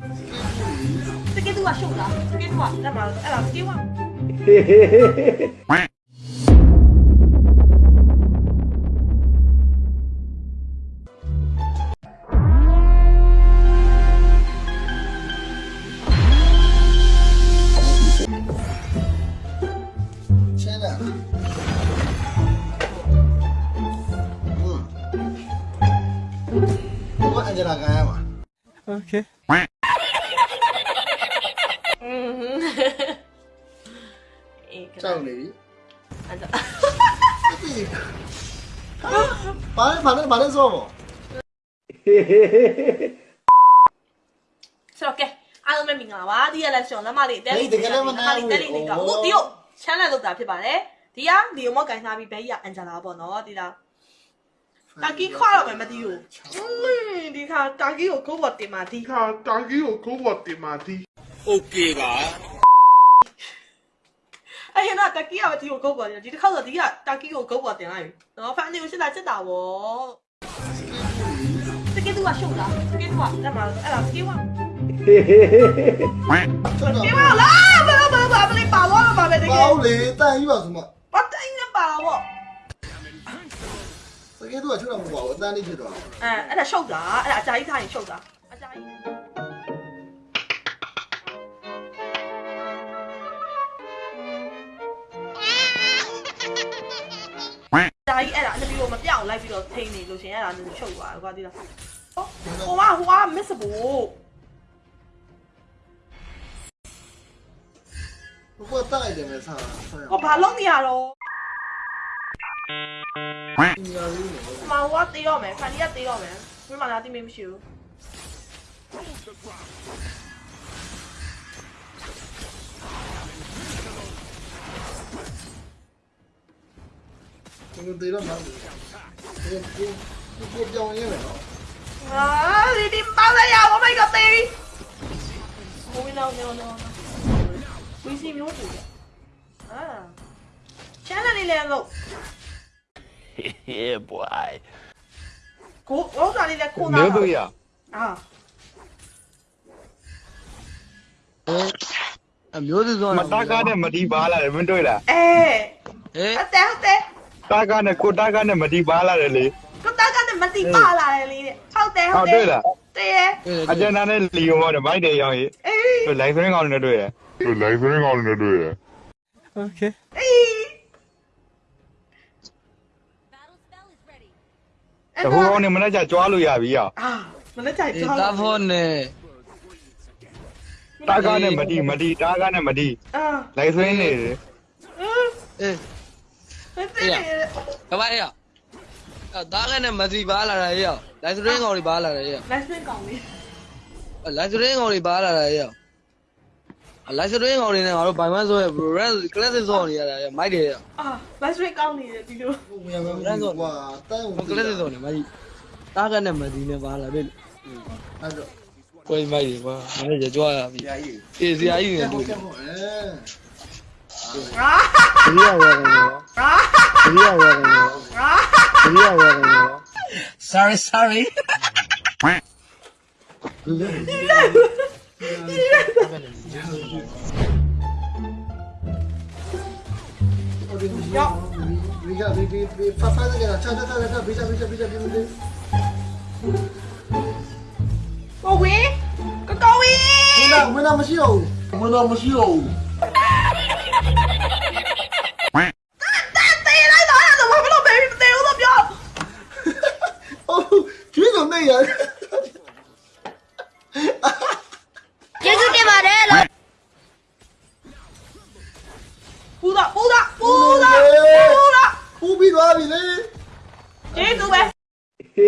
Você quer duas chulas? Você quer duas? Ela, ela, você quer uma? Angela Gaia mà. Okay. က ကြောက်နေပြီ အဲ့ဒါ ဘာလဲဘာလဲဘာလဲဆိုတော့ ဆိုတော့ကဲအားလုံးပဲမင်္ဂလာပါဒီရက်လက်ရှင်လက်မလေးတဲလေးတက်လေးတက်လေးတော့ဟုတ်ဒီကိုချမ်းလက်လောက်တာဖြစ်ပါတယ်ဒီကဒီကိုမောက်ကင်ထားပြီးဘဲကြီးကအန်ဂျလာပေါ့နော်ဒီလားတာကီခွာတော့မယ်မသိဘူးဒီခါတာကီကိုကိုဘောတင်มาဒီခါ တာကြီးကိုကိုဘောတင်มาဒီ Okay ပါ အဲ့ရတော့တာကီကမဒီကိုကိုဘောတင်ဒီတစ်ခါဆိုဒီကတာကီကိုကိုဘောတင်လိုက်ပြီနော်ဖန်နေကိုစစ်တာစစ်တာဗောတကယ်သူကရှုပ်လားတကယ်သူကလက်မှာအဲ့ဒါတကယ်က ထွက်တော့ ဒီမလားဘာဘာဘာဘလေးပါတော့မှာပဲတကယ် ပေါလေတန်ယူပါဆိုမှ ဘာတိုင်းနဲ့ပါတော့ တကယ်တော့ထွက်တော့မပေါ့အတန်းလေးဖြစ်တော့ အဲအဲ့ဒါရှုပ်တာအဲ့ ကြာကြီးထားရင်ရှုပ်တာအကြာကြီးဒါကြီးအဲ့ဒါအနပြီးတော့မပြောင်းလိုက်ပြီးတော့ထိန်းနေလို့ရှင်အဲ့ဒါလည်းရှုပ်သွားတယ်ကွာဒီလားဟိုဟိုကဟိုက miss ဘူးဘုကတက်လိုက်တယ်မဲ့စားဆက်ရဟိုဘာလုံးနေရတော့ဒီရလေးနော်ဟိုမှာဟိုကတေးတော့ မယ်ဖန်ဒီကတေးတော့မယ်ဘယ်မှာလာတိမေးမရှိဘူးဒီလိုတေးတော့မှဒီကိုကိုပြောင်းရင်းမယ်နော်အာဒီဒီပါလာရ Oh my god တေးဟိုနော်နော်နော်ဝီစီမျိုးတူတယ်အာချမ်းတယ်လေလို့ Yeah boy ကိုဟောစားလေးလည်းခိုးတာမျိုးတို့ရအာအမျိုးစုစုံမတာကားနဲ့မဒီပါလာတယ်မင်းတွေ့လားအဲဟေးအတဲဟုတ် တယ်တာကားနဲ့ကိုတာကားနဲ့မဒီပါလာတယ်လေကိုတာကနဲ့မတိပါလာတယ်လေဟုတ်တယ်ဟောဟုတ်တွေ့လားတည်းရဲ့အကျဉ်းသားနဲ့လီယိုမောနဲ့မိုက်တယ်ရောင်းရေးအေးသူလိုက်စရင်းကောင်နဲ့တွေ့ရသူလိုက်စရင်းကောင်းနေတွေ့ရ Okay. အေးတဟိုကောင်နဲ့မနေ့ကကြွားလို့ရပြီရောအာမနေ့ကအေးကြောက်တာဖို့နဲ့တာကားနဲ့မဒီမဒီတာကားနဲ့မဒီအာလိုက်စရင်းနေတယ်အေး ဟုတ်တယ်ကဘာရအသားကနဲ့မစီပါလာတာရောလိုက်စရင်းကောင်တွေပါလာတယ်ရောလက်စင်ကောင်လေးလိုက်စရင်းကောင်တွေပါလာတာရောလိုက်စရင်းကောင်တွေနဲ့ငါတို့ဘိုင်မန်ဆိုရ brand classic ဆောင်းနေရတာရောမိုက်တယ်ရောအာလက်စင်ကောင်လေးဒီလိုဝင်ရမယ်ကွာတန် classic ဆောင်းနေမိုက်သားကနဲ့မစီနဲ့ပါလာတယ်အဲ့တော့ကိုယ်မိုက်တယ်ကွာမနေ့ကကြွားရပြီအေးစရာကြီးနေတွေ့ sorry, sorry. Cô quý, cô cô quý. Mưa.ကျ